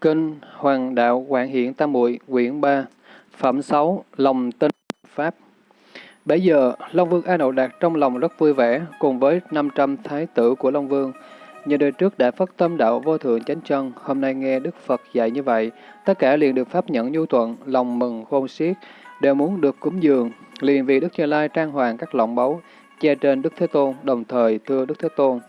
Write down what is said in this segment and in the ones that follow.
Kinh Hoàng Đạo Quảng Hiện Tam Muội quyển 3 Phẩm 6 Lòng tin Pháp Bây giờ, Long Vương A Nậu Đạt trong lòng rất vui vẻ, cùng với 500 thái tử của Long Vương. Như đời trước đã phát tâm đạo vô thượng chánh chân, hôm nay nghe Đức Phật dạy như vậy, tất cả liền được pháp nhận nhu thuận, lòng mừng khôn xiết, đều muốn được cúng dường, liền vì Đức Như Lai trang hoàng các lọng báu, che trên Đức Thế Tôn, đồng thời thưa Đức Thế Tôn.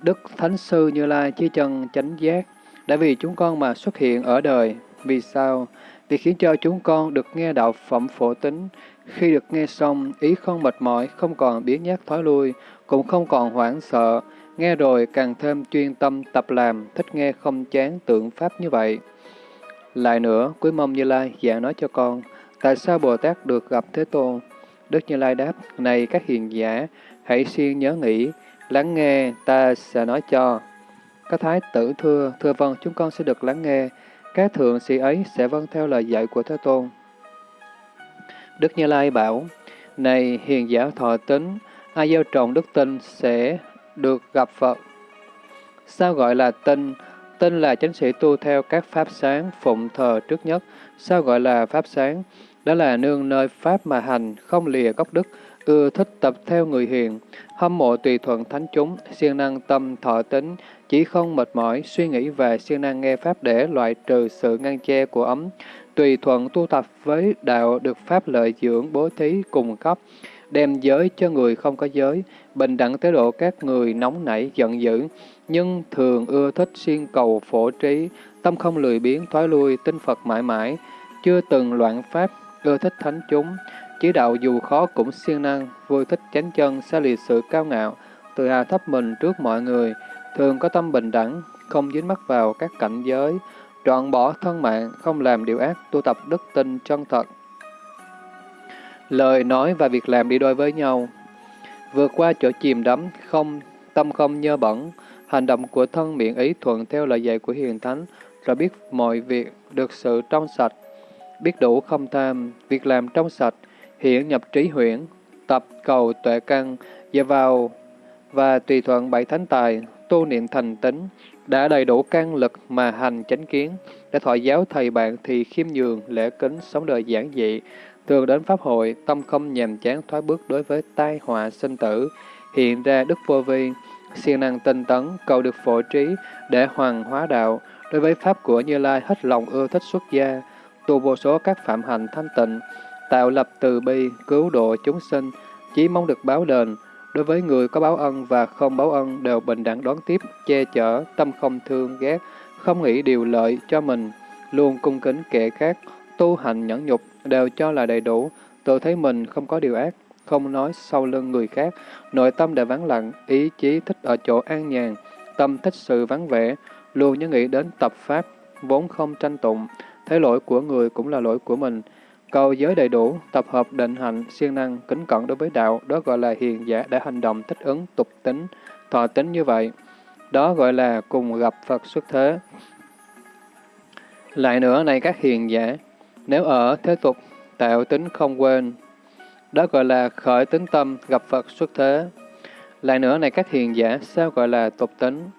Đức Thánh Sư Như Lai chi chân chánh giác, đã vì chúng con mà xuất hiện ở đời. Vì sao? Vì khiến cho chúng con được nghe đạo phẩm phổ tính. Khi được nghe xong, ý không mệt mỏi, không còn biến nhát thói lui, cũng không còn hoảng sợ. Nghe rồi càng thêm chuyên tâm tập làm, thích nghe không chán tượng Pháp như vậy. Lại nữa, quý mong Như Lai giảng nói cho con, tại sao Bồ Tát được gặp Thế Tôn? Đức Như Lai đáp, này các hiền giả, hãy siêng nhớ nghĩ, lắng nghe, ta sẽ nói cho. Các thái tử thưa, thưa vâng, chúng con sẽ được lắng nghe. Các thượng sĩ ấy sẽ vâng theo lời dạy của Thế Tôn. Đức Như Lai bảo, Này hiền giả thọ tính, ai gieo trồng đức tin sẽ được gặp Phật. Sao gọi là tin tin là chánh sĩ tu theo các pháp sáng, phụng thờ trước nhất. Sao gọi là pháp sáng? Đó là nương nơi pháp mà hành, không lìa gốc đức, ưa thích tập theo người hiền, hâm mộ tùy thuận thánh chúng, siêng năng tâm thọ tính, chỉ không mệt mỏi, suy nghĩ về siêng năng nghe Pháp để loại trừ sự ngăn che của ấm, tùy thuận tu tập với đạo được Pháp lợi dưỡng bố thí cùng cấp, đem giới cho người không có giới, bình đẳng tới độ các người nóng nảy giận dữ, nhưng thường ưa thích siêng cầu phổ trí, tâm không lười biến thoái lui, tinh Phật mãi mãi, chưa từng loạn Pháp, ưa thích thánh chúng, chỉ đạo dù khó cũng siêng năng, vui thích chánh chân, xa lìa sự cao ngạo, tự hạ thấp mình trước mọi người, thường có tâm bình đẳng, không dính mắc vào các cảnh giới, trọn bỏ thân mạng, không làm điều ác, tu tập đức tin chân thật. Lời nói và việc làm đi đôi với nhau. Vượt qua chỗ chìm đắm, không tâm không nhơ bẩn, hành động của thân miệng ý thuận theo lời dạy của Hiền Thánh, rồi biết mọi việc được sự trong sạch, biết đủ không tham, việc làm trong sạch, hiển nhập trí huyễn, tập cầu tuệ căn, dựa vào và tùy thuận bảy thánh tài, tu niệm thành tính, đã đầy đủ căn lực mà hành chánh kiến, để thọ giáo thầy bạn thì khiêm nhường, lễ kính, sống đời giản dị, thường đến pháp hội, tâm không nhàm chán thoái bước đối với tai họa sinh tử, hiện ra đức vô vi, siêng năng tinh tấn, cầu được phổ trí để hoàng hóa đạo, đối với pháp của Như Lai hết lòng ưa thích xuất gia, tu vô số các phạm hành thanh tịnh, tạo lập từ bi, cứu độ chúng sinh, chỉ mong được báo đền, Đối với người có báo ân và không báo ân đều bình đẳng đón tiếp, che chở, tâm không thương ghét, không nghĩ điều lợi cho mình, luôn cung kính kẻ khác, tu hành nhẫn nhục đều cho là đầy đủ, tự thấy mình không có điều ác, không nói sau lưng người khác, nội tâm đã vắng lặng, ý chí thích ở chỗ an nhàn, tâm thích sự vắng vẻ, luôn nhớ nghĩ đến tập pháp, vốn không tranh tụng, thấy lỗi của người cũng là lỗi của mình, Cầu giới đầy đủ, tập hợp định hạnh, siêng năng, kính cẩn đối với đạo, đó gọi là hiền giả đã hành động thích ứng, tục tính, thọ tính như vậy. Đó gọi là cùng gặp Phật xuất thế. Lại nữa này các hiền giả, nếu ở thế tục, tạo tính không quên, đó gọi là khởi tính tâm, gặp Phật xuất thế. Lại nữa này các hiền giả, sao gọi là tục tính?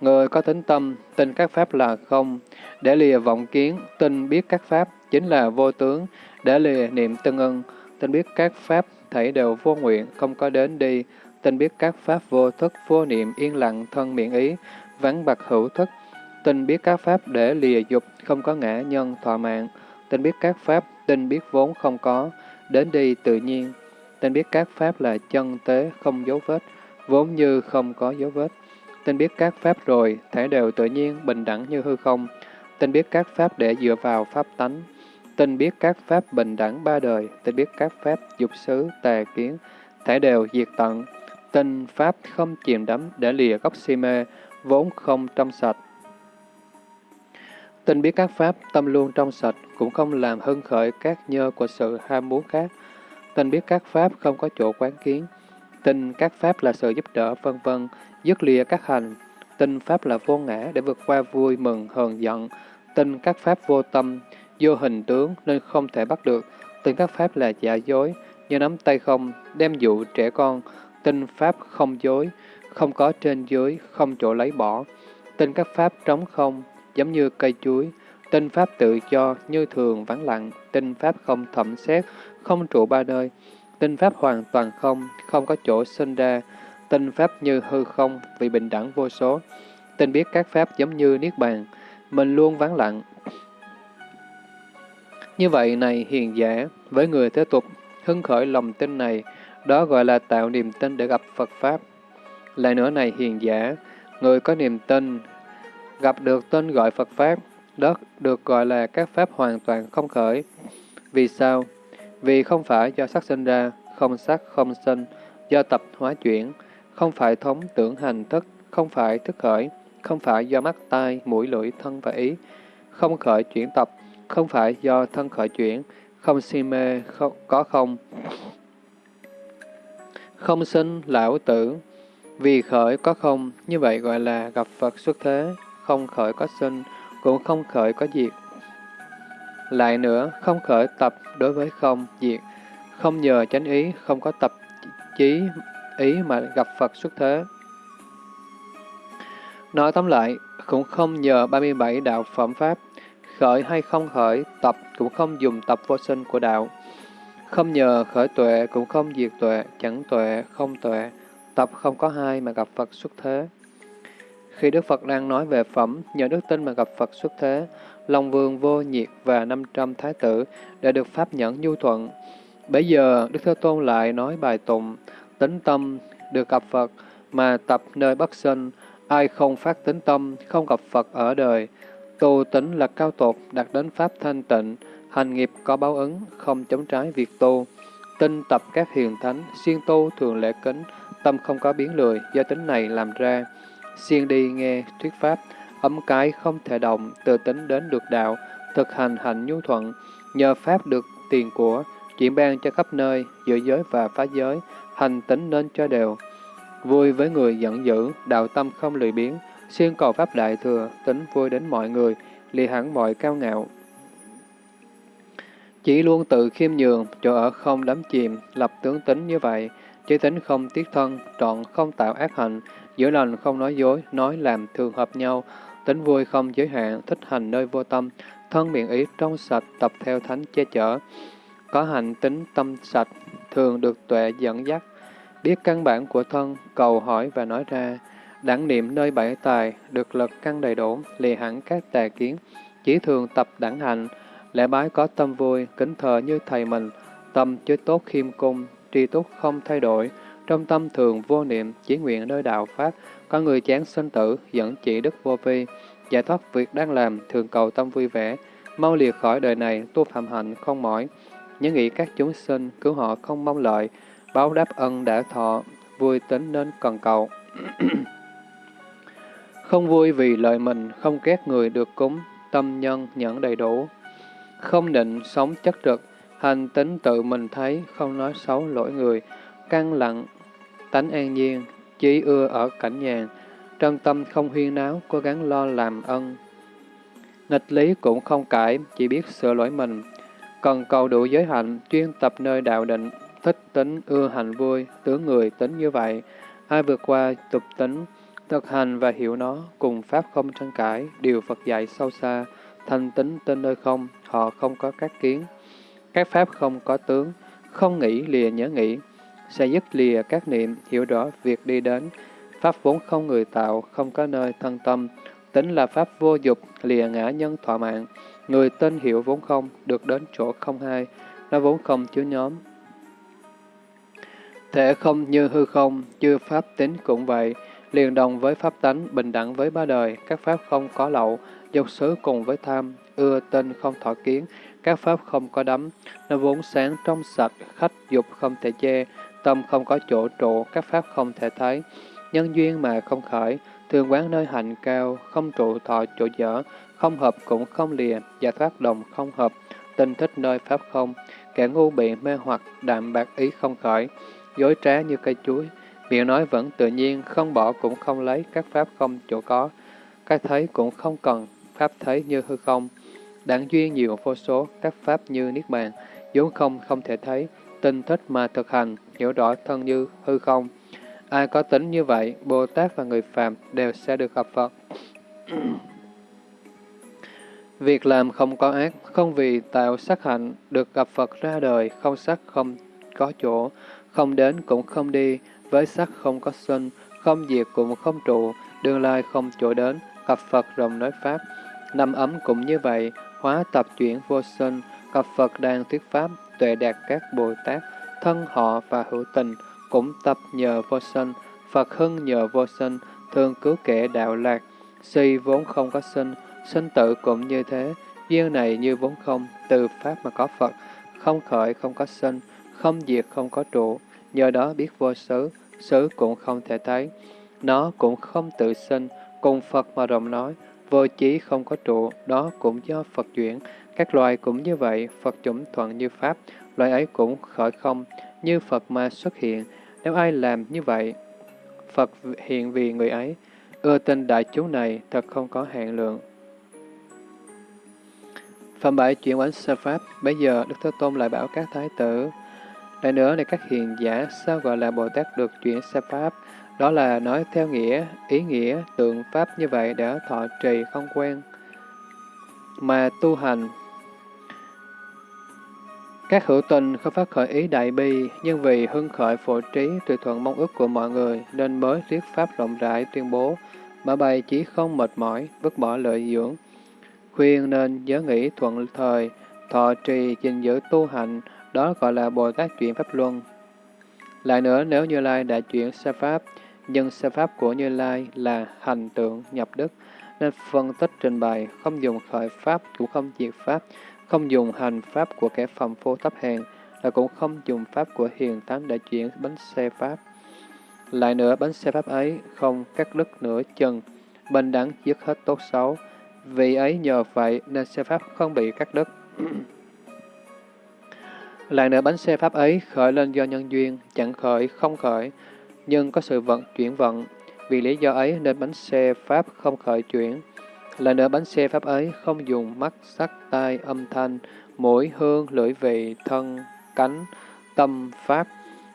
Người có tính tâm, tin các pháp là không, để lìa vọng kiến, tin biết các pháp, chính là vô tướng, đã lìa niệm tân ân, tin biết các pháp thảy đều vô nguyện, không có đến đi, tin biết các pháp vô thức, vô niệm, yên lặng, thân miệng ý, vắng bạc hữu thức, tin biết các pháp để lìa dục, không có ngã nhân, thọ mạng, tin biết các pháp, tin biết vốn không có, đến đi tự nhiên, tin biết các pháp là chân tế, không dấu vết, vốn như không có dấu vết, tin biết các pháp rồi, thể đều tự nhiên, bình đẳng như hư không, tin biết các pháp để dựa vào pháp tánh, Tin biết các pháp bình đẳng ba đời, tin biết các pháp dục xứ, tà kiến, thể đều diệt tận. Tin pháp không chìm đắm để lìa gốc si mê, vốn không trong sạch. Tin biết các pháp tâm luôn trong sạch, cũng không làm hưng khởi các nhơ của sự ham muốn khác. Tin biết các pháp không có chỗ quán kiến. Tin các pháp là sự giúp đỡ, vân vân, dứt lìa các hành. Tin pháp là vô ngã để vượt qua vui mừng, hờn giận. Tin các pháp vô tâm, vô hình tướng nên không thể bắt được. Tin các pháp là giả dối, như nắm tay không, đem dụ trẻ con, Tinh pháp không dối, không có trên dưới, không chỗ lấy bỏ. Tinh các pháp trống không, giống như cây chuối, tinh pháp tự do như thường vắng lặng, tinh pháp không thẩm xét, không trụ ba nơi, tinh pháp hoàn toàn không, không có chỗ sinh ra, tinh pháp như hư không, vì bình đẳng vô số, tinh biết các pháp giống như niết bàn, mình luôn vắng lặng. Như vậy này hiền giả, với người thế tục, hưng khởi lòng tin này, đó gọi là tạo niềm tin để gặp Phật Pháp. Lại nữa này hiền giả, người có niềm tin, gặp được tên gọi Phật Pháp, đó được gọi là các Pháp hoàn toàn không khởi. Vì sao? Vì không phải do sắc sinh ra, không sắc không sinh, do tập hóa chuyển, không phải thống tưởng hành thức, không phải thức khởi, không phải do mắt, tai, mũi, lưỡi, thân và ý, không khởi chuyển tập, không phải do thân khởi chuyển, không si mê, không, có không. Không sinh, lão tử, vì khởi có không, như vậy gọi là gặp Phật xuất thế, không khởi có sinh, cũng không khởi có diệt. Lại nữa, không khởi tập đối với không, diệt, không nhờ chánh ý, không có tập chí ý mà gặp Phật xuất thế. Nói tóm lại, cũng không nhờ 37 đạo phẩm pháp, khởi hay không khởi, tập cũng không dùng tập vô sinh của đạo. Không nhờ khởi tuệ cũng không diệt tuệ, chẳng tuệ, không tuệ, tập không có hai mà gặp Phật xuất thế. Khi Đức Phật đang nói về phẩm, nhờ đức tin mà gặp Phật xuất thế, Long Vương vô nhiệt và 500 thái tử đã được pháp nhẫn nhu thuận. Bây giờ, Đức Thế Tôn lại nói bài tụng, tính tâm được gặp Phật, mà tập nơi bất sinh, ai không phát tính tâm, không gặp Phật ở đời. Tu tính là cao tột, đạt đến pháp thanh tịnh, hành nghiệp có báo ứng, không chống trái việc tu. Tinh tập các hiền thánh, siêng tu thường lễ kính, tâm không có biến lười, do tính này làm ra. Siêng đi nghe thuyết pháp, ấm cái không thể động, từ tính đến được đạo, thực hành hạnh nhu thuận, nhờ pháp được tiền của, chuyển ban cho khắp nơi, giữa giới và phá giới, hành tính nên cho đều. Vui với người giận dữ, đạo tâm không lười biếng siêng cầu pháp đại thừa, tính vui đến mọi người, lìa hẳn mọi cao ngạo. Chỉ luôn tự khiêm nhường, chỗ ở không đắm chìm, lập tướng tính như vậy, chỉ tính không tiếc thân, trọn không tạo ác hành, giữa lành không nói dối, nói làm thường hợp nhau, tính vui không giới hạn, thích hành nơi vô tâm, thân miệng ý trong sạch, tập theo thánh che chở. Có hành tính tâm sạch, thường được tuệ dẫn dắt, biết căn bản của thân, cầu hỏi và nói ra, đẳng niệm nơi bảy tài, được lực căn đầy đủ, lìa hẳn các tà kiến, chỉ thường tập đẳng hành, lễ bái có tâm vui, kính thờ như thầy mình, tâm chứa tốt khiêm cung, tri túc không thay đổi, trong tâm thường vô niệm, chỉ nguyện nơi đạo Pháp, có người chán sinh tử, dẫn chỉ đức vô vi, giải thoát việc đang làm, thường cầu tâm vui vẻ, mau liệt khỏi đời này, tu phạm hạnh không mỏi, nhớ nghĩ các chúng sinh, cứu họ không mong lợi, báo đáp ân đã thọ, vui tính nên cần cầu. không vui vì lợi mình, không ghét người được cúng, tâm nhân nhẫn đầy đủ. Không định, sống chất trực, hành tính tự mình thấy, không nói xấu lỗi người, căng lặng, tánh an nhiên, chỉ ưa ở cảnh nhàn, trong tâm không huyên náo, cố gắng lo làm ân. Nghịch lý cũng không cãi, chỉ biết sửa lỗi mình, cần cầu đủ giới hạnh, chuyên tập nơi đạo định, thích tính, ưa hạnh vui, tướng người tính như vậy. Ai vượt qua tục tính, thực hành và hiểu nó, cùng Pháp không tranh cãi, điều Phật dạy sâu xa, thanh tính tên nơi không, họ không có các kiến. Các Pháp không có tướng, không nghĩ lìa nhớ nghĩ, sẽ dứt lìa các niệm, hiểu rõ việc đi đến. Pháp vốn không người tạo, không có nơi thân tâm, tính là Pháp vô dục, lìa ngã nhân thọ mạng. Người tên hiểu vốn không, được đến chỗ không hai, nó vốn không chứa nhóm, Thể không như hư không, chư pháp tính cũng vậy, liền đồng với pháp tánh, bình đẳng với ba đời, các pháp không có lậu, dục xứ cùng với tham, ưa tên không thọ kiến, các pháp không có đắm, nó vốn sáng trong sạch, khách dục không thể che, tâm không có chỗ trụ, các pháp không thể thấy, nhân duyên mà không khởi, thường quán nơi hạnh cao, không trụ thọ chỗ dở, không hợp cũng không lìa, giải thoát đồng không hợp, tinh thích nơi pháp không, kẻ ngu bị mê hoặc, đạm bạc ý không khởi, dối trá như cây chuối, miệng nói vẫn tự nhiên, không bỏ cũng không lấy, các pháp không chỗ có, các thấy cũng không cần, pháp thấy như hư không, Đảng duyên nhiều vô số, các pháp như niết bàn, vốn không không thể thấy, tinh thích mà thực hành, hiểu rõ thân như hư không. Ai có tính như vậy, Bồ Tát và người phàm đều sẽ được gặp Phật. Việc làm không có ác, không vì tạo sắc hạnh, được gặp Phật ra đời, không sắc không có chỗ, không đến cũng không đi, với sắc không có sinh, không diệt cũng không trụ, tương lai không chỗ đến, gặp Phật rộng nói Pháp. Năm ấm cũng như vậy, hóa tập chuyển vô sinh, gặp Phật đang thuyết Pháp, tuệ đạt các Bồ Tát, thân họ và hữu tình, cũng tập nhờ vô sinh, Phật hưng nhờ vô sinh, thương cứu kẻ đạo lạc, si vốn không có sinh, sinh tử cũng như thế, duyên này như vốn không, từ Pháp mà có Phật, không khởi không có sinh, không diệt không có trụ, nhờ đó biết vô xứ, xứ cũng không thể thấy. Nó cũng không tự sinh, cùng Phật mà rộng nói, vô chí không có trụ, đó cũng do Phật chuyển. Các loài cũng như vậy, Phật chủng thuận như Pháp, loài ấy cũng khởi không, như Phật mà xuất hiện. Nếu ai làm như vậy, Phật hiện vì người ấy. Ưa tin đại chúng này thật không có hạn lượng. Phẩm bảy chuyển quán sơ Pháp, bây giờ Đức Thế Tôn lại bảo các thái tử. Lại nữa này các hiền giả, sao gọi là Bồ Tát được chuyển xa Pháp? Đó là nói theo nghĩa, ý nghĩa, tượng Pháp như vậy đã thọ trì không quen. Mà tu hành, các hữu tình không phát khởi ý đại bi, nhưng vì hưng khởi phổ trí tùy thuận mong ước của mọi người, nên mới thuyết pháp rộng rãi tuyên bố, mà bày chỉ không mệt mỏi, vứt bỏ lợi dưỡng. Khuyên nên nhớ nghĩ thuận thời, thọ trì gìn giữ tu hành đó gọi là Bồ Tát chuyển Pháp Luân. Lại nữa, nếu Như Lai đã chuyển sa Pháp, nhưng sa Pháp của Như Lai là hành tượng nhập đức, nên phân tích trình bày, không dùng khởi Pháp cũng không diệt Pháp, không dùng hành Pháp của kẻ phàm phu thấp hèn, là cũng không dùng Pháp của hiền tánh để chuyển bánh xe Pháp. Lại nữa, bánh xe Pháp ấy không cắt đứt nửa chân, bình đẳng dứt hết tốt xấu, vì ấy nhờ vậy nên xe Pháp không bị cắt đứt. Lại nữa bánh xe Pháp ấy khởi lên do nhân duyên, chẳng khởi, không khởi, nhưng có sự vận chuyển vận. Vì lý do ấy nên bánh xe Pháp không khởi chuyển. Lại nữa bánh xe Pháp ấy không dùng mắt, sắc, tai, âm thanh, mũi, hương, lưỡi vị, thân, cánh, tâm, Pháp.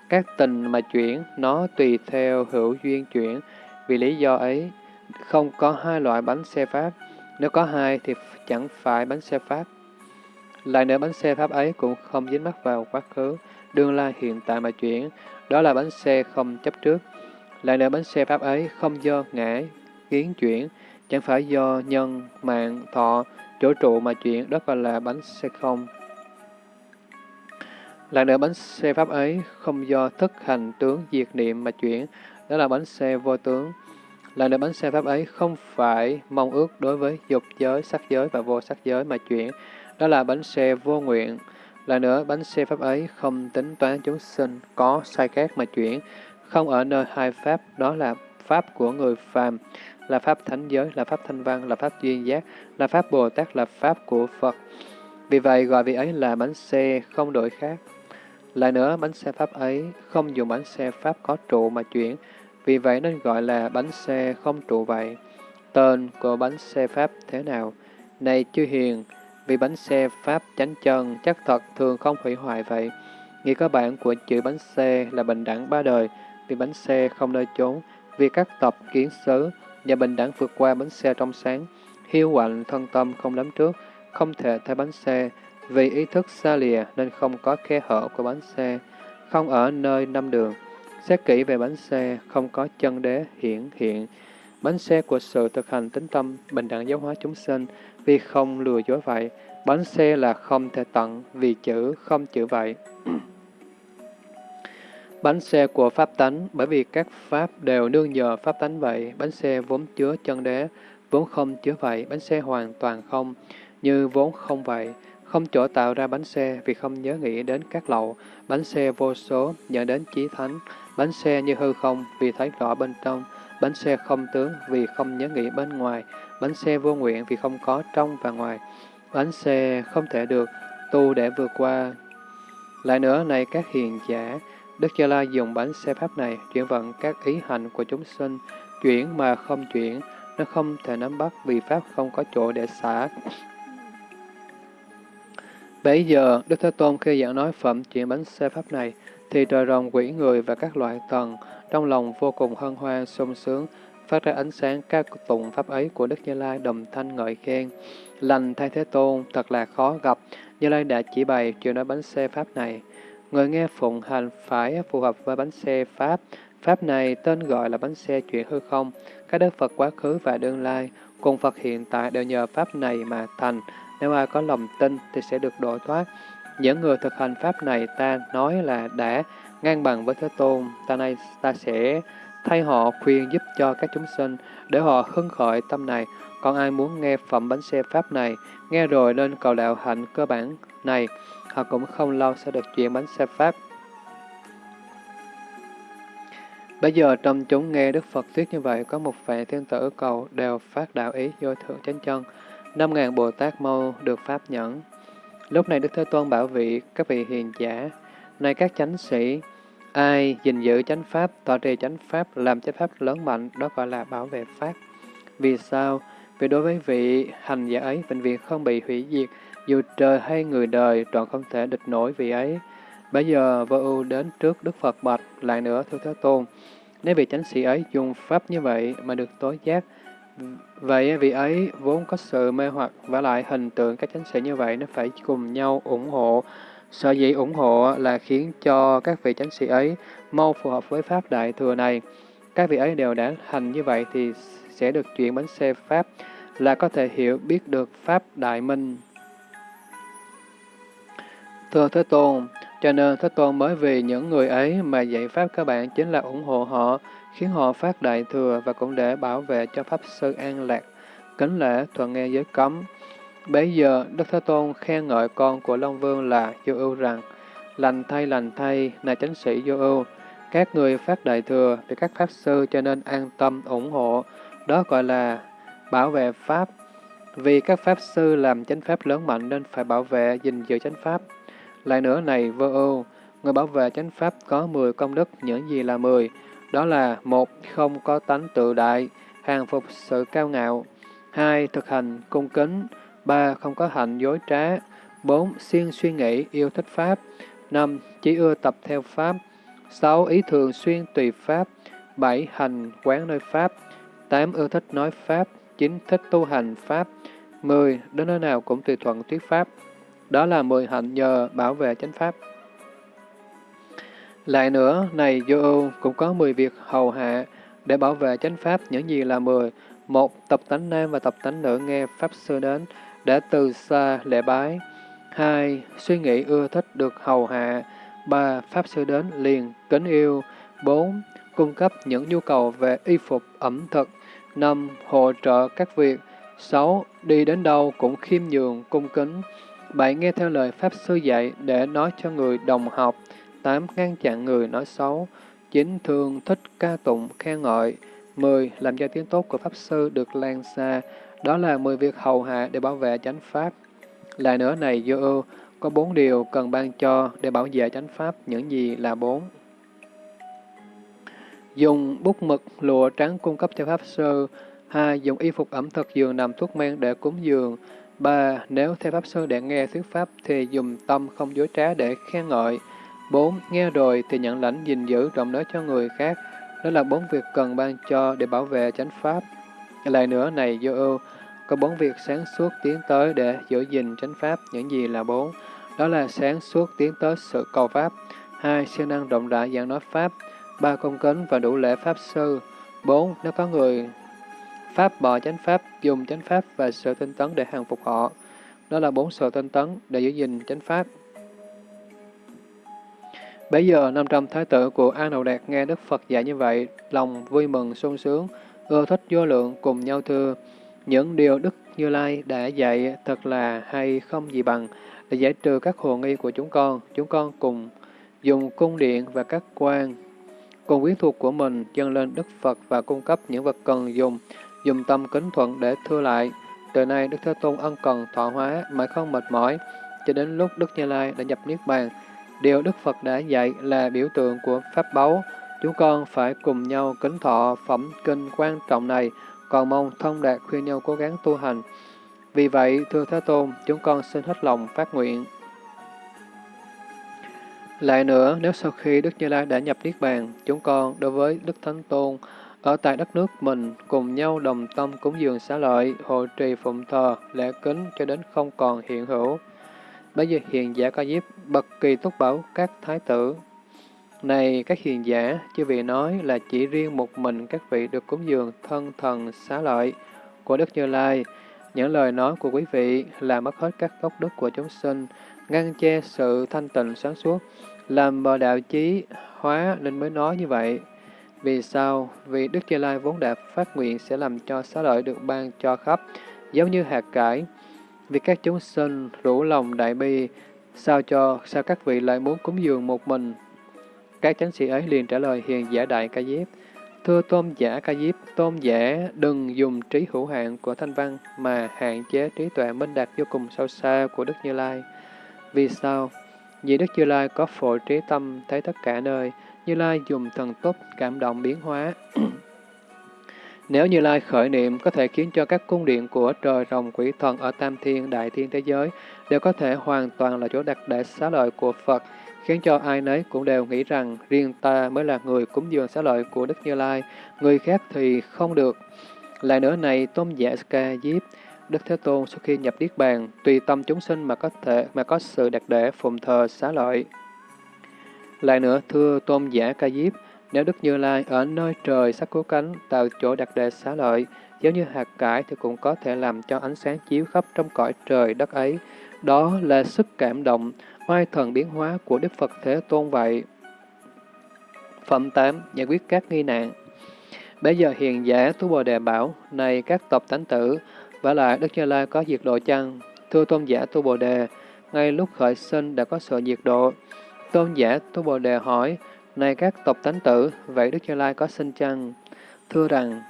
Các tình mà chuyển, nó tùy theo hữu duyên chuyển. Vì lý do ấy, không có hai loại bánh xe Pháp. Nếu có hai thì chẳng phải bánh xe Pháp. Lại nữa bánh xe Pháp ấy cũng không dính mắc vào quá khứ, đương lai hiện tại mà chuyển, đó là bánh xe không chấp trước. Lại nữa bánh xe Pháp ấy không do ngã, kiến chuyển, chẳng phải do nhân, mạng, thọ, chỗ trụ mà chuyển, đó gọi là bánh xe không. Lại nữa bánh xe Pháp ấy không do thức hành tướng diệt niệm mà chuyển, đó là bánh xe vô tướng. Lại nữa bánh xe Pháp ấy không phải mong ước đối với dục giới, sắc giới và vô sắc giới mà chuyển, đó là bánh xe vô nguyện. Là nữa, bánh xe pháp ấy không tính toán chúng sinh, có sai khác mà chuyển, không ở nơi hai pháp, đó là pháp của người phàm, là pháp thánh giới, là pháp thanh văn, là pháp duyên giác, là pháp Bồ Tát, là pháp của Phật. Vì vậy gọi vị ấy là bánh xe không đổi khác. Lại nữa, bánh xe pháp ấy không dùng bánh xe pháp có trụ mà chuyển, vì vậy nên gọi là bánh xe không trụ vậy. Tên của bánh xe pháp thế nào? Này chư hiền, vì bánh xe Pháp chánh chân chắc thật thường không hủy hoại vậy. Nghĩa cơ bản của chữ bánh xe là bình đẳng ba đời, vì bánh xe không nơi trốn, vì các tập kiến xứ và bình đẳng vượt qua bánh xe trong sáng, hiu quạnh thân tâm không lắm trước, không thể thay bánh xe, vì ý thức xa lìa nên không có khe hở của bánh xe, không ở nơi năm đường. Xét kỹ về bánh xe, không có chân đế hiển hiện. Bánh xe của sự thực hành tính tâm, bình đẳng giáo hóa chúng sinh, vì không lừa dối vậy. Bánh xe là không thể tận vì chữ không chữ vậy. bánh xe của Pháp tánh, bởi vì các Pháp đều nương nhờ Pháp tánh vậy, bánh xe vốn chứa chân đế, vốn không chứa vậy, bánh xe hoàn toàn không, như vốn không vậy, không chỗ tạo ra bánh xe vì không nhớ nghĩ đến các lậu, bánh xe vô số dẫn đến chí thánh, bánh xe như hư không vì thấy rõ bên trong, bánh xe không tướng vì không nhớ nghĩ bên ngoài, bánh xe vô nguyện vì không có trong và ngoài, bánh xe không thể được tu để vượt qua. Lại nữa, này các hiền giả, Đức Gia La dùng bánh xe pháp này chuyển vận các ý hành của chúng sinh, chuyển mà không chuyển, nó không thể nắm bắt vì pháp không có chỗ để xả. Bây giờ, Đức Thế Tôn khi giảng nói phẩm chuyển bánh xe pháp này, thì trời rồng quỷ người và các loại tầng trong lòng vô cùng hân hoan sung sướng phát ra ánh sáng ca tụng pháp ấy của Đức Như Lai đồng thanh ngợi khen. Lành thay Thế Tôn, thật là khó gặp, Như Lai đã chỉ bày chuyện nói bánh xe Pháp này. Người nghe phụng hành phải phù hợp với bánh xe Pháp. Pháp này tên gọi là bánh xe chuyện hư không. Các đức Phật quá khứ và đương lai, cùng Phật hiện tại đều nhờ Pháp này mà thành. Nếu ai có lòng tin thì sẽ được độ thoát. Những người thực hành Pháp này ta nói là đã ngang bằng với Thế Tôn. Ta nay ta sẽ thay họ khuyên giúp cho các chúng sinh để họ hưng khởi tâm này. Còn ai muốn nghe phẩm bánh xe Pháp này, nghe rồi nên cầu đạo hạnh cơ bản này, họ cũng không lâu sẽ được chuyện bánh xe Pháp. Bây giờ trong chúng nghe Đức Phật thuyết như vậy, có một vạn thiên tử cầu đều phát đạo ý vô thượng chánh chân. Năm ngàn Bồ Tát mau được Pháp nhẫn. Lúc này Đức Thế Tôn bảo vị các vị hiền giả, này các chánh sĩ, ai gìn giữ chánh Pháp, tọa trì chánh Pháp, làm chánh Pháp lớn mạnh, đó gọi là bảo vệ Pháp. Vì sao? Vì đối với vị hành giả ấy, bệnh viện không bị hủy diệt, dù trời hay người đời, trọn không thể địch nổi vị ấy. Bây giờ vô ưu đến trước Đức Phật bạch, lại nữa thưa Thế Tôn, nếu vị chánh sĩ ấy dùng pháp như vậy mà được tối giác, vậy vị ấy vốn có sự mê hoặc và lại hình tượng các chánh sĩ như vậy nó phải cùng nhau ủng hộ. Sở dĩ ủng hộ là khiến cho các vị chánh sĩ ấy mau phù hợp với pháp đại thừa này. Các vị ấy đều đã hành như vậy thì sẽ được chuyển bánh xe pháp là có thể hiểu biết được pháp đại minh. Thưa Thế Tôn, cho nên Thế Tôn mới vì những người ấy mà dạy Pháp các bạn chính là ủng hộ họ, khiến họ phát đại thừa và cũng để bảo vệ cho Pháp Sư an lạc, kính lễ thuận nghe giới cấm. Bây giờ, Đức Thế Tôn khen ngợi con của Long Vương là Vô Ưu rằng, lành thay lành thay, này chánh sĩ Vô Ưu, các người phát đại thừa vì các Pháp Sư cho nên an tâm ủng hộ, đó gọi là bảo vệ Pháp. Vì các Pháp Sư làm chánh Pháp lớn mạnh nên phải bảo vệ, gìn giữ chánh Pháp. Lại nữa này vô ưu, người bảo vệ chánh pháp có 10 công đức, những gì là 10? Đó là một Không có tánh tự đại, hàng phục sự cao ngạo. hai Thực hành cung kính ba Không có hạnh dối trá. bốn Siêng suy nghĩ, yêu thích Pháp. năm Chỉ ưa tập theo Pháp. sáu Ý thường xuyên tùy Pháp. bảy Hành quán nơi Pháp. tám Ưa thích nói Pháp. chín Thích tu hành Pháp. mười Đến nơi nào cũng tùy thuận thuyết Pháp. Đó là mười hạnh nhờ bảo vệ chánh pháp. Lại nữa, này vô ưu cũng có mười việc hầu hạ để bảo vệ chánh pháp những gì là mười. Một, tập tánh nam và tập tánh nữ nghe pháp sư đến đã từ xa lễ bái. Hai, suy nghĩ ưa thích được hầu hạ. Ba, pháp sư đến liền kính yêu. Bốn, cung cấp những nhu cầu về y phục, ẩm thực. Năm, hỗ trợ các việc. Sáu, đi đến đâu cũng khiêm nhường, cung kính. bảy Nghe theo lời Pháp Sư dạy để nói cho người đồng học. tám Ngăn chặn người nói xấu. chín Thường thích ca tụng, khen ngợi. 10. Làm cho tiếng tốt của Pháp Sư được lan xa. Đó là 10 việc hầu hạ để bảo vệ chánh Pháp. Lại nữa này, vô ưu, có bốn điều cần ban cho để bảo vệ chánh Pháp. Những gì là bốn? Dùng bút mực, lụa trắng cung cấp cho Pháp Sư. 2. Dùng y phục ẩm thực giường nằm thuốc men để cúng dường. 3. Nếu theo Pháp Sư để nghe thuyết Pháp thì dùng tâm không dối trá để khen ngợi. 4. Nghe rồi thì nhận lãnh gìn giữ rộng nói cho người khác. Đó là bốn việc cần ban cho để bảo vệ chánh Pháp. Lại nữa này vô ưu, có bốn việc sáng suốt tiến tới để giữ gìn chánh Pháp. Những gì là bốn? Đó là sáng suốt tiến tới sự cầu Pháp. hai Siêng năng rộng rãi giảng nói Pháp. ba Công kính và đủ lễ Pháp Sư. bốn Nếu có người Pháp bỏ chánh pháp, dùng chánh pháp và sự tinh tấn để hàng phục họ. Đó là bốn sự tinh tấn để giữ gìn chánh pháp. Bây giờ, 500 thái tử của An Hậu Đạt nghe Đức Phật dạy như vậy, lòng vui mừng, sung sướng, ưa thích vô lượng cùng nhau thưa. Những điều Đức Như Lai đã dạy thật là hay không gì bằng, để giải trừ các hồ nghi của chúng con. Chúng con cùng dùng cung điện và các quan, cùng quyến thuộc của mình dâng lên Đức Phật và cung cấp những vật cần dùng dùng tâm kính thuận để thưa lại. Từ nay Đức Thế Tôn ân cần thọ hóa mà không mệt mỏi, cho đến lúc Đức Như Lai đã nhập Niết Bàn. Điều Đức Phật đã dạy là biểu tượng của Pháp báu. Chúng con phải cùng nhau kính thọ phẩm kinh quan trọng này, còn mong thông đạt khuyên nhau cố gắng tu hành. Vì vậy, thưa Thế Tôn, chúng con xin hết lòng phát nguyện. Lại nữa, nếu sau khi Đức Như Lai đã nhập Niết Bàn, chúng con đối với Đức Thánh Tôn ở tại đất nước mình, cùng nhau đồng tâm cúng dường xá lợi, hộ trì phụng thờ, lễ kính cho đến không còn hiện hữu. Bây giờ hiện giả ca diếp, bậc kỳ túc bảo các thái tử. Này các hiền giả, chư vị nói là chỉ riêng một mình các vị được cúng dường thân thần xá lợi của Đức Như Lai. Những lời nói của quý vị là mất hết các gốc đức của chúng sinh, ngăn che sự thanh tịnh sáng suốt, làm bờ đạo chí hóa nên mới nói như vậy. Vì sao? Vì Đức Như Lai vốn đã phát nguyện sẽ làm cho xá lợi được ban cho khắp, giống như hạt cải. Vì các chúng sinh rủ lòng đại bi, sao cho, sao các vị lại muốn cúng dường một mình? Các chánh sĩ ấy liền trả lời hiền giả đại ca diếp. Thưa tôn giả ca diếp, tôn giả đừng dùng trí hữu hạn của thanh văn mà hạn chế trí tuệ minh đạt vô cùng sâu xa của Đức Như Lai. Vì sao? Vì Đức Như Lai có phổ trí tâm thấy tất cả nơi, Như Lai dùng thần túc cảm động biến hóa. Nếu Như Lai khởi niệm có thể khiến cho các cung điện của trời rồng quỷ thần ở Tam Thiên, Đại Thiên thế giới đều có thể hoàn toàn là chỗ đặt để xá lợi của Phật, khiến cho ai nấy cũng đều nghĩ rằng riêng ta mới là người cúng dường xá lợi của Đức Như Lai, người khác thì không được. Lại nữa này, tôn giả Ska Diếp, Đức Thế Tôn sau khi nhập Niết Bàn, tùy tâm chúng sinh mà có thể mà có sự đặt để phụng thờ xá lợi. Lại nữa, thưa tôn giả Ca Diếp, nếu Đức Như Lai ở nơi trời sắc cố cánh tạo chỗ đặt để xá lợi, giống như hạt cải thì cũng có thể làm cho ánh sáng chiếu khắp trong cõi trời đất ấy. Đó là sức cảm động, oai thần biến hóa của Đức Phật Thế Tôn vậy. Phẩm 8. Giải quyết các nghi nạn Bây giờ hiền giả Tu Bồ Đề bảo, này các tộc tánh tử, và lại Đức Như Lai có diệt độ chăng? Thưa tôn giả Tu Bồ Đề, ngay lúc khởi sinh đã có sự diệt độ. Tôn giả Tu Bồ Đề hỏi, này các tộc tánh tử, vậy Đức Như Lai có sinh chăng? Thưa rằng,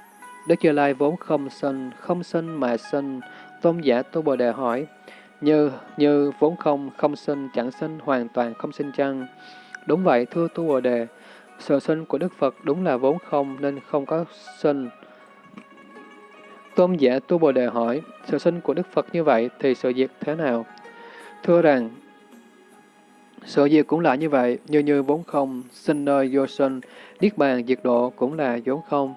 Đức Như Lai vốn không sinh, không sinh mà sinh. Tôn giả Tu Bồ Đề hỏi, như, như vốn không, không sinh, chẳng sinh, hoàn toàn không sinh chăng? Đúng vậy, thưa Tu Bồ Đề, sự sinh của Đức Phật đúng là vốn không nên không có sinh. Tôn giả Tu Bồ Đề hỏi, sự sinh của Đức Phật như vậy thì sự diệt thế nào? Thưa rằng, sự diệt cũng là như vậy, như như vốn không, sinh nơi vô sinh, Niết bàn diệt độ cũng là vốn không.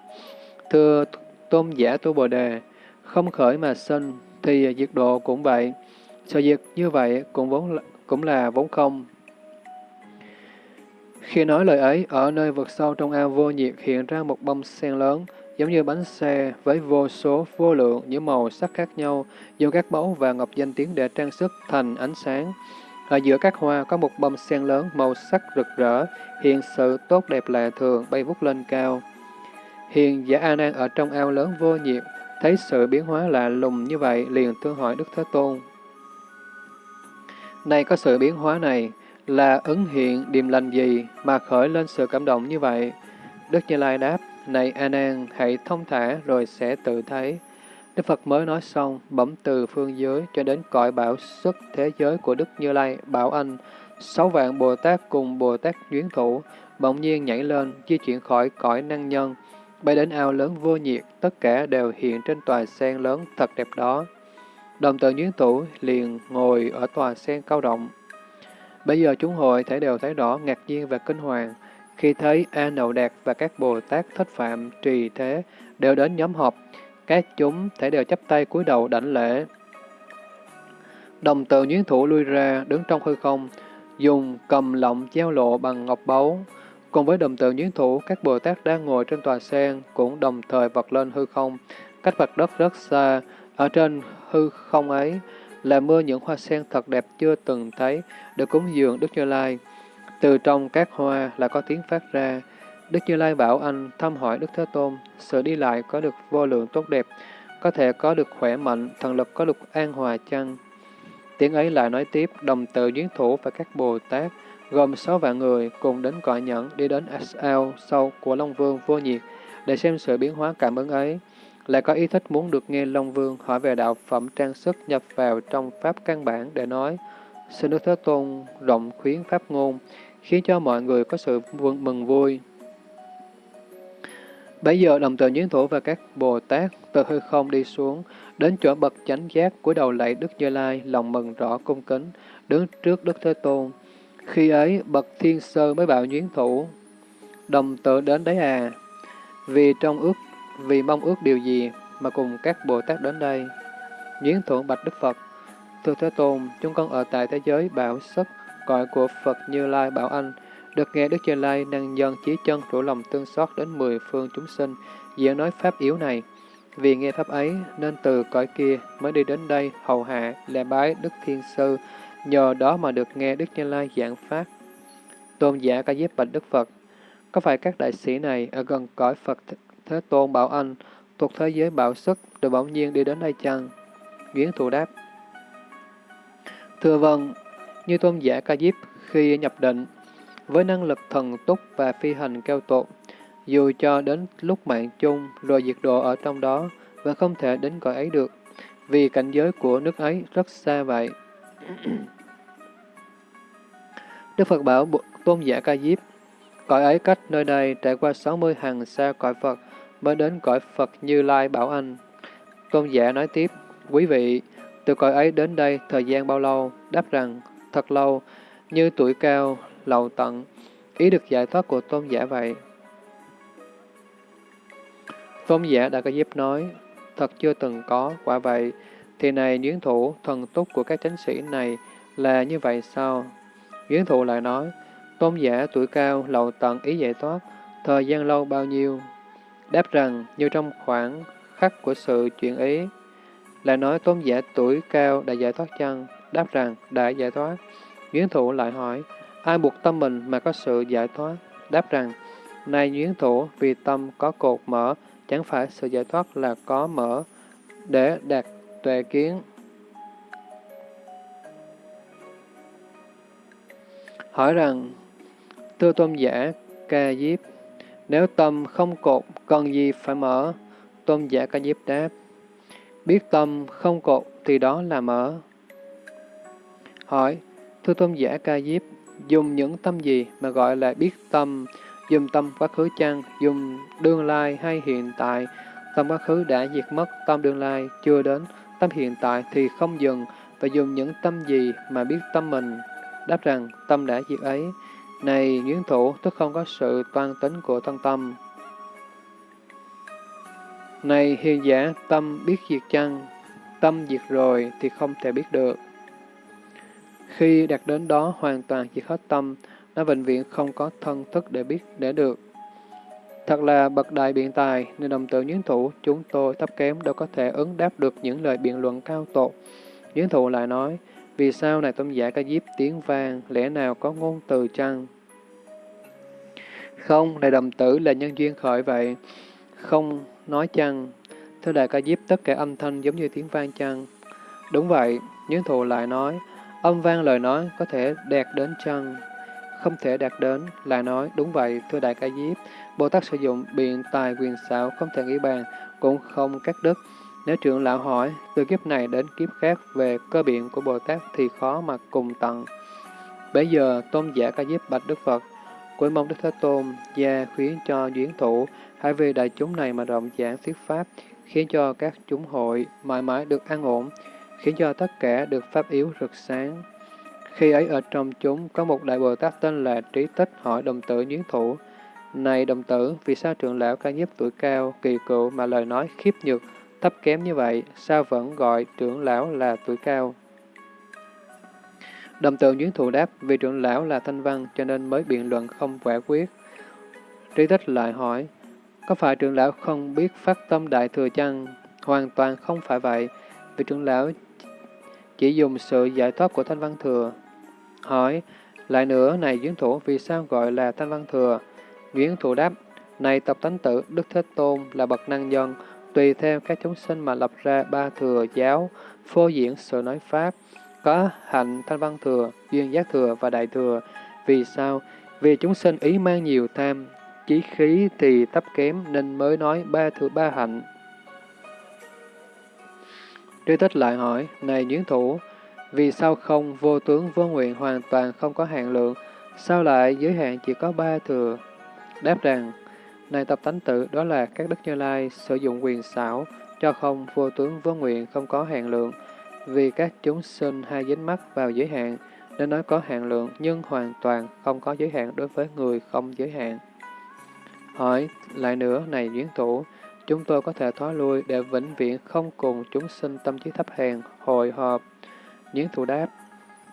Thưa Tôn giả Tu Bồ Đề, không khởi mà sinh, thì diệt độ cũng vậy. Sự việc như vậy cũng vốn là, cũng là vốn không. Khi nói lời ấy, ở nơi vực sâu trong ao vô nhiệt hiện ra một bông sen lớn, giống như bánh xe với vô số vô lượng những màu sắc khác nhau, do các mẫu và ngọc danh tiếng để trang sức thành ánh sáng. Ở giữa các hoa có một bông sen lớn màu sắc rực rỡ, hiện sự tốt đẹp lạ thường bay vút lên cao. Hiền giả A Nan ở trong ao lớn vô nhiệt, thấy sự biến hóa lạ lùng như vậy, liền tương hỏi Đức Thế Tôn. Nay có sự biến hóa này, là ứng hiện điềm lành gì mà khởi lên sự cảm động như vậy? Đức Như Lai đáp, này A Nan, hãy thông thả rồi sẽ tự thấy. Đức Phật mới nói xong, bẩm từ phương giới cho đến cõi bảo xuất thế giới của Đức Như Lai, bảo anh, sáu vạn Bồ Tát cùng Bồ Tát Duyến Thủ, bỗng nhiên nhảy lên, di chuyển khỏi cõi năng nhân, bay đến ao lớn vô nhiệt, tất cả đều hiện trên tòa sen lớn thật đẹp đó. Đồng tự nhiến Thủ liền ngồi ở tòa sen cao rộng. Bây giờ chúng hội thể đều thấy rõ ngạc nhiên và kinh hoàng, khi thấy A Nậu Đạt và các Bồ Tát Thích Phạm trì thế đều đến nhóm họp, các chúng thể đều chấp tay cúi đầu đảnh lễ. Đồng tự nhuyễn thủ lui ra, đứng trong hư không, dùng cầm lọng treo lộ bằng ngọc báu. Cùng với đồng tự nhuyễn thủ, các Bồ Tát đang ngồi trên tòa sen cũng đồng thời vật lên hư không, cách mặt đất rất xa. Ở trên hư không ấy là mưa những hoa sen thật đẹp chưa từng thấy, được cúng dường Đức Như Lai. Từ trong các hoa là có tiếng phát ra. Đức Như Lai bảo anh thăm hỏi Đức Thế Tôn, sự đi lại có được vô lượng tốt đẹp, có thể có được khỏe mạnh, thần lực có được an hòa chăng? Tiếng ấy lại nói tiếp, đồng tự duyên thủ và các Bồ Tát, gồm sáu vạn người cùng đến cõi nhẫn đi đến ao sâu của Long Vương vô nhiệt để xem sự biến hóa cảm ứng ấy. Lại có ý thích muốn được nghe Long Vương hỏi về đạo phẩm trang sức nhập vào trong Pháp căn bản để nói, xin Đức Thế Tôn rộng khuyến Pháp ngôn, khiến cho mọi người có sự mừng vui. Bây giờ đồng tự nhuyễn thủ và các Bồ Tát từ hư không đi xuống, đến chỗ bậc chánh giác của đầu lạy Đức Như Lai, lòng mừng rõ cung kính, đứng trước Đức Thế Tôn. Khi ấy, bậc thiên sơ mới bảo nhuyễn thủ, đồng tự đến đấy à. Vì trong ước, vì mong ước điều gì mà cùng các Bồ Tát đến đây? Nhiến thượng bạch Đức Phật, Thưa Thế Tôn, chúng con ở tại thế giới bảo sức, cõi của Phật Như Lai Bảo Anh, được nghe Đức Như Lai năng dân chí chân rủ lòng tương xót đến mười phương chúng sinh, diễn nói pháp yếu này. Vì nghe pháp ấy, nên từ cõi kia mới đi đến đây hầu hạ, lễ bái Đức Thiên Sư, nhờ đó mà được nghe Đức Như Lai giảng pháp. Tôn giả ca diếp bạch Đức Phật, có phải các đại sĩ này ở gần cõi Phật Thế Tôn Bảo Anh, thuộc thế giới bảo sức, rồi bỗng nhiên đi đến đây chăng? Nguyễn Thụ đáp. Thưa vâng, như tôn giả ca diếp khi nhập định, với năng lực thần túc và phi hành cao tột, dù cho đến lúc mạng chung rồi diệt độ ở trong đó, vẫn không thể đến cõi ấy được, vì cảnh giới của nước ấy rất xa vậy. Đức Phật bảo tôn giả ca diếp, cõi ấy cách nơi đây trải qua 60 hàng xa cõi Phật, mới đến cõi Phật Như Lai Bảo Anh. Tôn giả nói tiếp, quý vị, từ cõi ấy đến đây thời gian bao lâu? Đáp rằng, thật lâu, như tuổi cao, lầu tận, ý được giải thoát của tôn giả vậy. Tôn giả đã có giúp nói, thật chưa từng có, quả vậy, thì này duyên thủ, thần túc của các chánh sĩ này là như vậy sao? Duyên thủ lại nói, tôn giả tuổi cao, lầu tận, ý giải thoát, thời gian lâu bao nhiêu? Đáp rằng, như trong khoảng khắc của sự chuyện ý, lại nói tôn giả tuổi cao đã giải thoát chăng? Đáp rằng, đã giải thoát. Duyên thủ lại hỏi, ai buộc tâm mình mà có sự giải thoát? Đáp rằng, này duyên thủ, vì tâm có cột mở, chẳng phải sự giải thoát là có mở để đạt tuệ kiến. Hỏi rằng, thưa tôn giả, ca diếp, nếu tâm không cột, cần gì phải mở? Tôn giả ca diếp đáp, biết tâm không cột thì đó là mở. Hỏi, thưa tôn giả ca diếp, dùng những tâm gì mà gọi là biết tâm, dùng tâm quá khứ chăng, dùng đương lai hay hiện tại, tâm quá khứ đã diệt mất, tâm đương lai chưa đến, tâm hiện tại thì không dừng, và dùng những tâm gì mà biết tâm mình, đáp rằng tâm đã diệt ấy. Này nguyên thủ, tức không có sự toan tính của thân tâm. Này hiền giả, tâm biết diệt chăng? Tâm diệt rồi thì không thể biết được. Khi đạt đến đó hoàn toàn chỉ hết tâm, nó vĩnh viễn không có thân thức để biết để được. Thật là bậc đại biện tài, nên đồng tử nhuyễn thủ, chúng tôi thấp kém đâu có thể ứng đáp được những lời biện luận cao tột. Nhuyễn thủ lại nói, vì sao này tôn giả ca diếp tiếng vang, lẽ nào có ngôn từ chăng? Không, này đồng tử là nhân duyên khởi vậy. Không nói chăng? Thưa đại ca diếp tất cả âm thanh giống như tiếng vang chăng? Đúng vậy, những thù lại nói, âm vang lời nói có thể đạt đến chăng? không thể đạt đến, lại nói, đúng vậy, thưa Đại Ca Diếp, Bồ Tát sử dụng biện tài quyền xảo không thể nghĩ bàn, cũng không cắt đứt. Nếu trưởng lão hỏi, từ kiếp này đến kiếp khác về cơ biện của Bồ Tát thì khó mà cùng tận. Bây giờ, tôn giả Ca Diếp bạch Đức Phật, cuối mong Đức Thế Tôn, gia khuyến cho duyên thủ, hãy vì đại chúng này mà rộng giảng thuyết pháp, khiến cho các chúng hội mãi mãi được an ổn, khiến cho tất cả được pháp yếu rực sáng. Khi ấy ở trong chúng có một đại Bồ Tát tên là Trí Tích hỏi đồng tử duyến thủ, Này đồng tử, vì sao trưởng lão ca nhiếp tuổi cao, kỳ cựu mà lời nói khiếp nhược, thấp kém như vậy, sao vẫn gọi trưởng lão là tuổi cao? Đồng tượng Duyến Thụ đáp, vì trưởng lão là thanh văn cho nên mới biện luận không quả quyết. Trí Tích lại hỏi, có phải trưởng lão không biết phát tâm đại thừa chăng? Hoàn toàn không phải vậy, vì trưởng lão chỉ dùng sự giải thoát của thanh văn thừa. Hỏi, lại nữa, này Duyến Thủ, vì sao gọi là Thanh Văn Thừa? Duyến Thủ đáp, này tập tánh tử, Đức Thế Tôn là bậc năng nhân, tùy theo các chúng sinh mà lập ra ba thừa giáo, phô diễn sự nói Pháp, có hạnh Thanh Văn Thừa, duyên giác thừa và đại thừa. Vì sao? Vì chúng sinh ý mang nhiều tham, chí khí thì thấp kém nên mới nói ba thừa ba hạnh. Trí tích lại hỏi, này Duyến Thủ, vì sao không vô tướng vô nguyện hoàn toàn không có hạn lượng, sao lại giới hạn chỉ có ba thừa? Đáp rằng, này tập tánh tự đó là các đức như lai sử dụng quyền xảo cho không vô tướng vô nguyện không có hạn lượng, vì các chúng sinh hay dính mắc vào giới hạn, nên nói có hạn lượng nhưng hoàn toàn không có giới hạn đối với người không giới hạn. Hỏi lại nữa, này duyên thủ, chúng tôi có thể thoái lui để vĩnh viễn không cùng chúng sinh tâm trí thấp hèn, hồi họp. Duyên thủ đáp,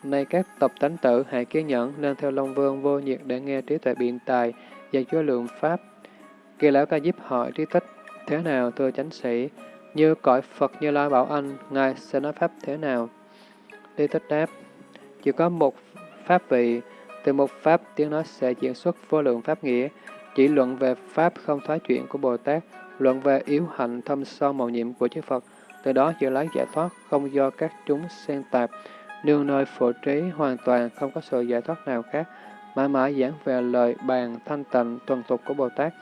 nay các tập tánh tự hãy kiên nhẫn nên theo Long Vương vô nhiệt để nghe trí tuệ biện tài và chúa lượng Pháp. Kỳ lão ca diếp hỏi trí tích, thế nào thưa chánh sĩ? Như cõi Phật Như Lai bảo anh, Ngài sẽ nói Pháp thế nào? trí tích đáp, chỉ có một Pháp vị, từ một Pháp tiếng nói sẽ diễn xuất vô lượng Pháp nghĩa, chỉ luận về Pháp không thoái chuyện của Bồ Tát, luận về yếu hạnh thâm sâu màu nhiệm của chư Phật, từ đó dự lấy giải thoát không do các chúng xen tạp, nương nơi phổ trí hoàn toàn không có sự giải thoát nào khác, mãi mãi giảng về lời bàn thanh tịnh tuần tục của Bồ Tát.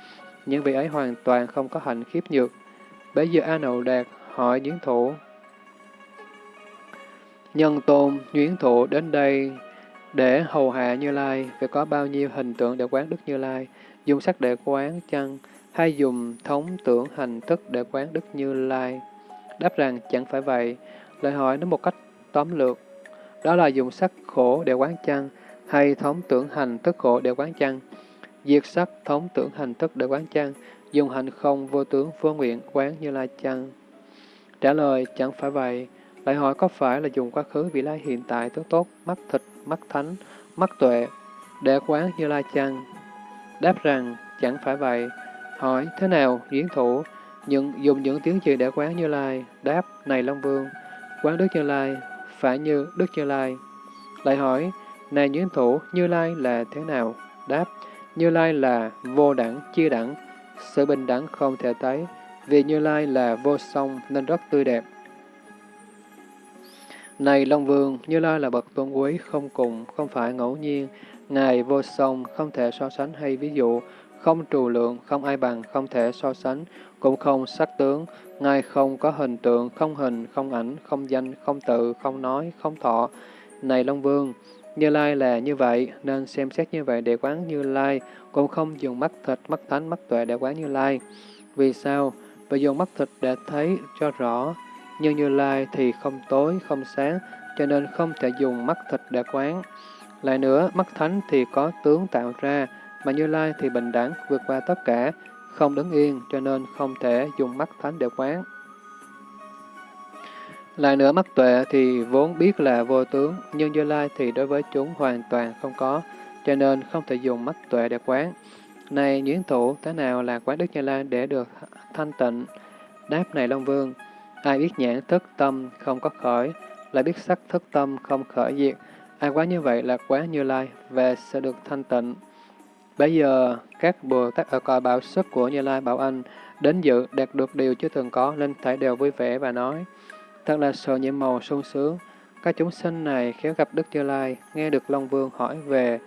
Những vị ấy hoàn toàn không có hạnh khiếp nhược. Bây giờ A Nậu Đạt hỏi Duyến Thủ. Nhân tôn Duyến Thủ đến đây để hầu hạ Như Lai, phải có bao nhiêu hình tượng để quán Đức Như Lai, dùng sắc để quán chăng, hay dùng thống tưởng hành thức để quán Đức Như Lai? Đáp rằng chẳng phải vậy. Lời hỏi nó một cách tóm lược. Đó là dùng sắc khổ để quán chăng, hay thống tưởng hành thức khổ để quán chăng? Diệt sắc thống tưởng hành thức để quán chăng, dùng hành không vô tướng vô nguyện quán như lai chăng? Trả lời chẳng phải vậy. Lại hỏi có phải là dùng quá khứ vị lai hiện tại tướng tốt, mắt thịt, mắt thánh, mắt tuệ để quán như lai chăng? Đáp rằng chẳng phải vậy. Hỏi thế nào diễn thủ những, dùng những tiếng gì để quán như lai? Đáp này Long Vương, quán Đức Như Lai phải như Đức Như Lai. Lại hỏi này diễn thủ Như Lai là thế nào? Đáp như Lai là vô đẳng, chia đẳng, sự bình đẳng không thể thấy, vì Như Lai là vô song nên rất tươi đẹp. Này Long Vương, Như Lai là bậc tôn quý không cùng, không phải ngẫu nhiên, Ngài vô song, không thể so sánh hay ví dụ, không trù lượng, không ai bằng, không thể so sánh, cũng không sắc tướng, Ngài không có hình tượng, không hình, không ảnh, không danh, không tự, không nói, không thọ. Này Long Vương, như Lai là như vậy, nên xem xét như vậy để quán Như Lai, cũng không dùng mắt thịt, mắt thánh, mắt tuệ để quán Như Lai. Vì sao? Vì dùng mắt thịt để thấy cho rõ, nhưng Như Lai thì không tối, không sáng, cho nên không thể dùng mắt thịt để quán. Lại nữa, mắt thánh thì có tướng tạo ra, mà Như Lai thì bình đẳng, vượt qua tất cả, không đứng yên, cho nên không thể dùng mắt thánh để quán. Lại nữa mắt tuệ thì vốn biết là vô tướng, nhưng Như Lai thì đối với chúng hoàn toàn không có, cho nên không thể dùng mắt tuệ để quán. Này nhuyễn thủ, thế nào là quán Đức Như Lai để được thanh tịnh? Đáp này Long Vương, ai biết nhãn thức tâm không có khởi, lại biết sắc thức tâm không khởi diệt, ai quán như vậy là quán Như Lai và sẽ được thanh tịnh. Bây giờ, các Bồ Tát ở cõi bảo sức của Như Lai Bảo Anh đến dự đạt được điều chưa từng có, nên thảy đều vui vẻ và nói, Thật là sự nhiệm màu sung sướng. Các chúng sinh này khéo gặp Đức Như Lai, nghe được Long Vương hỏi về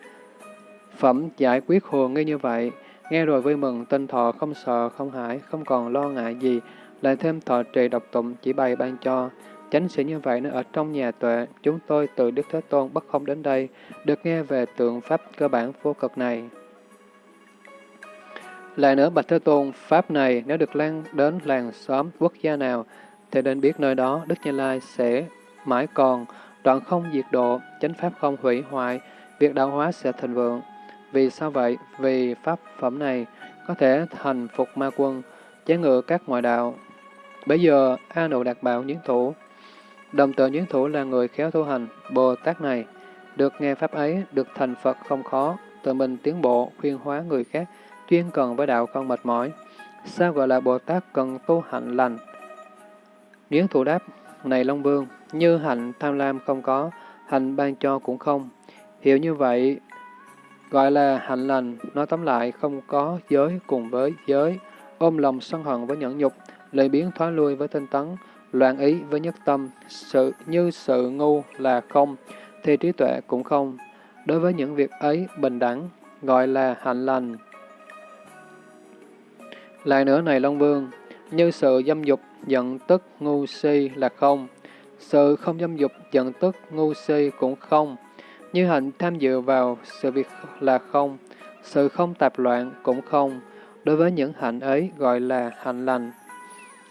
phẩm giải quyết hồ nghi như vậy, nghe rồi vui mừng, tinh thọ không sợ, không hãi, không còn lo ngại gì, lại thêm thọ trì độc tụng chỉ bày ban cho. Chánh sĩ như vậy nó ở trong nhà tuệ, chúng tôi từ Đức Thế Tôn bất không đến đây, được nghe về tượng Pháp cơ bản vô cực này. Lại nữa, Bạch Thế Tôn, Pháp này nếu được lan đến làng xóm quốc gia nào, thì nên biết nơi đó Đức Như Lai sẽ mãi còn, đoạn không diệt độ, chánh pháp không hủy hoại, việc đạo hóa sẽ thịnh vượng. Vì sao vậy? Vì pháp phẩm này có thể thành phục ma quân, chế ngự các ngoại đạo. Bây giờ, A Nụ Đạt Bảo Nhiến Thủ, đồng tự Nhiến Thủ là người khéo tu hành, Bồ Tát này, được nghe pháp ấy, được thành Phật không khó, tự mình tiến bộ, khuyên hóa người khác, chuyên cần với đạo không mệt mỏi. Sao gọi là Bồ Tát cần tu hạnh lành, Điến thủ đáp, này Long Vương, như hạnh tham lam không có, hạnh ban cho cũng không. Hiểu như vậy, gọi là hạnh lành, nói tóm lại không có giới cùng với giới, ôm lòng sân hận với nhẫn nhục, lời biến thoái lui với tinh tấn, loạn ý với nhất tâm, sự như sự ngu là không, thì trí tuệ cũng không. Đối với những việc ấy bình đẳng, gọi là hạnh lành. Lại nữa này Long Vương, như sự dâm dục, giận tức, ngu si là không. Sự không dâm dục, giận tức, ngu si cũng không. Như hạnh tham dự vào sự việc là không. Sự không tạp loạn cũng không. Đối với những hạnh ấy gọi là hạnh lành.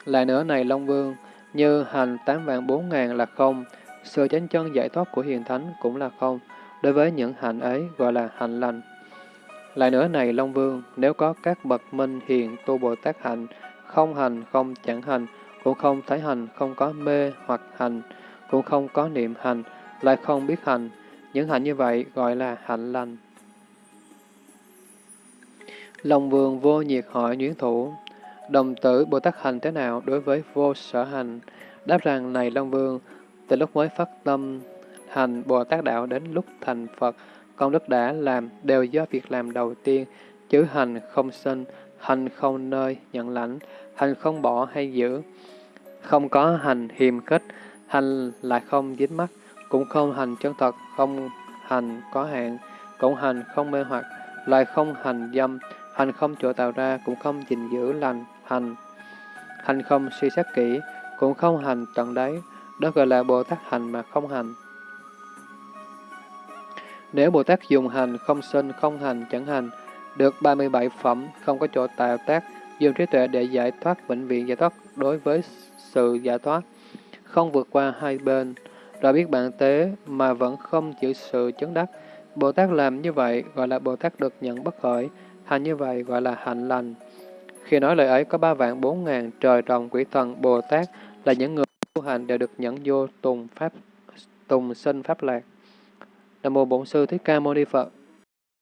Lại nữa này Long Vương, như hành tám vạn bốn ngàn là không. Sự chánh chân giải thoát của hiền thánh cũng là không. Đối với những hạnh ấy gọi là hạnh lành. Lại nữa này Long Vương, nếu có các bậc minh hiền tu Bồ Tát hạnh, không hành, không chẳng hành, cũng không thấy hành, không có mê hoặc hành, cũng không có niệm hành, lại không biết hành. Những hạnh như vậy gọi là hạnh lành. Long Vương vô nhiệt hỏi nhuyễn thủ, đồng tử Bồ Tát hành thế nào đối với vô sở hành? Đáp rằng, này Long Vương, từ lúc mới phát tâm hành Bồ Tát Đạo đến lúc thành Phật, công đức đã làm đều do việc làm đầu tiên, chứ hành không sinh, hành không nơi nhận lãnh, hành không bỏ hay giữ. Không có hành hiềm khích, hành lại không dính mắt, cũng không hành chân thật, không hành có hạn, cũng hành không mê hoặc, lại không hành dâm, hành không chỗ tạo ra, cũng không gìn giữ lành, hành. Hành không suy xét kỹ, cũng không hành tận đáy, đó gọi là Bồ Tát hành mà không hành. Nếu Bồ Tát dùng hành, không sinh, không hành, chẳng hành, được 37 phẩm, không có chỗ tạo tác, dùng trí tuệ để giải thoát bệnh viện giải thoát đối với sự giải thoát, không vượt qua hai bên, rồi biết bạn tế mà vẫn không chịu sự chứng đắc. Bồ Tát làm như vậy gọi là Bồ Tát được nhận bất khởi, hành như vậy gọi là hạnh lành. Khi nói lời ấy có ba vạn bốn ngàn trời rồng quỷ thần Bồ Tát là những người tu hành đều được nhận vô tùng pháp tùng sinh pháp lạc. Nam mô Bổn sư Thích Ca Mâu Ni Phật.